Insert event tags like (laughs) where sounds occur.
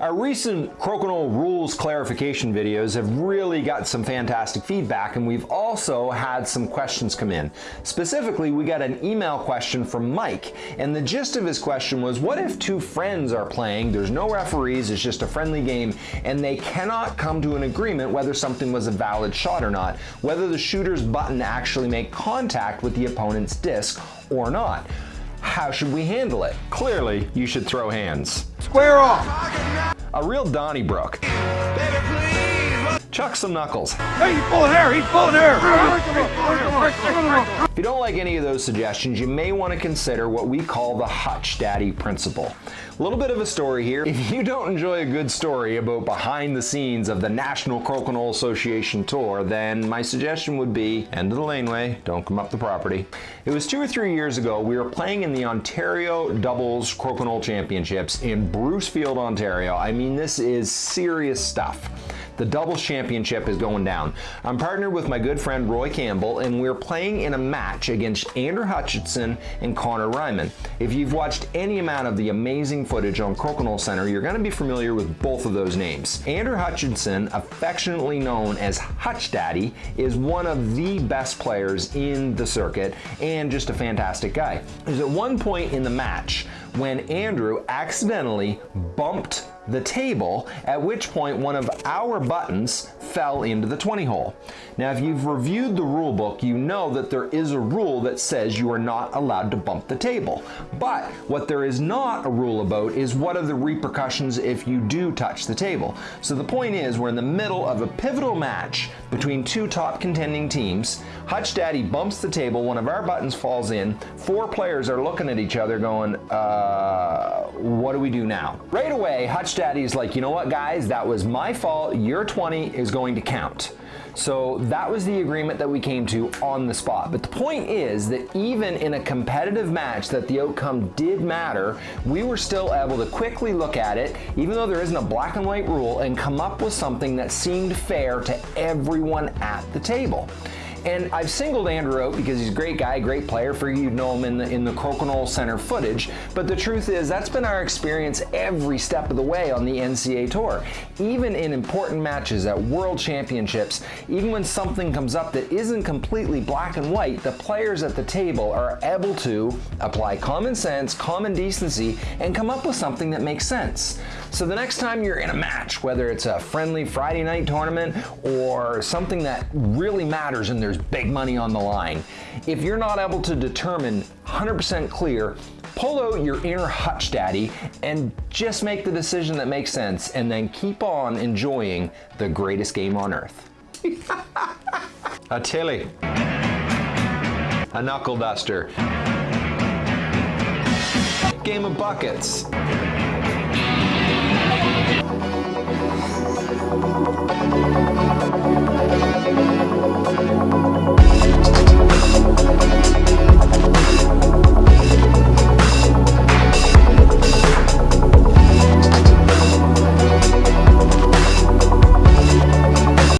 Our recent Crokinole rules clarification videos have really got some fantastic feedback and we've also had some questions come in. Specifically, we got an email question from Mike and the gist of his question was what if two friends are playing, there's no referees, it's just a friendly game and they cannot come to an agreement whether something was a valid shot or not, whether the shooter's button actually make contact with the opponent's disc or not. How should we handle it? Clearly, you should throw hands. Square off! A real Donnybrook. Chuck some knuckles. Hey, he's full of hair! He's full of hair! If you don't like any of those suggestions, you may want to consider what we call the Hutch Daddy principle. A little bit of a story here. If you don't enjoy a good story about behind the scenes of the National Crokinole Association Tour, then my suggestion would be end of the laneway, don't come up the property. It was two or three years ago, we were playing in the Ontario Doubles Crokinole Championships in Brucefield, Ontario. I mean, this is serious stuff. The doubles championship is going down. I'm partnered with my good friend Roy Campbell and we're playing in a match against Andrew Hutchinson and Connor Ryman. If you've watched any amount of the amazing footage on Crokinole Center, you're going to be familiar with both of those names. Andrew Hutchinson, affectionately known as Hutch Daddy, is one of the best players in the circuit and just a fantastic guy. There's at one point in the match when Andrew accidentally bumped the table, at which point one of our buttons fell into the 20 hole. Now, if you've reviewed the rule book, you know that there is a rule that says you are not allowed to bump the table. But what there is not a rule about is what are the repercussions if you do touch the table. So the point is, we're in the middle of a pivotal match between two top contending teams. Hutch Daddy bumps the table, one of our buttons falls in, four players are looking at each other going, uh, what do we do now? Right away, Hutch Daddy's like, you know what guys, that was my fault, your 20 is going to count. So that was the agreement that we came to on the spot. But the point is that even in a competitive match that the outcome did matter, we were still able to quickly look at it, even though there isn't a black and white rule, and come up with something that seemed fair to everyone at the table. And I've singled Andrew out because he's a great guy, great player. For you, know him in the in the Crokinole Center footage. But the truth is, that's been our experience every step of the way on the NCA Tour. Even in important matches at World Championships, even when something comes up that isn't completely black and white, the players at the table are able to apply common sense, common decency, and come up with something that makes sense. So the next time you're in a match, whether it's a friendly Friday night tournament or something that really matters and there's big money on the line, if you're not able to determine 100% clear, pull out your inner hutch daddy and just make the decision that makes sense and then keep on enjoying the greatest game on earth. (laughs) a tilly. A knuckle duster. Game of buckets.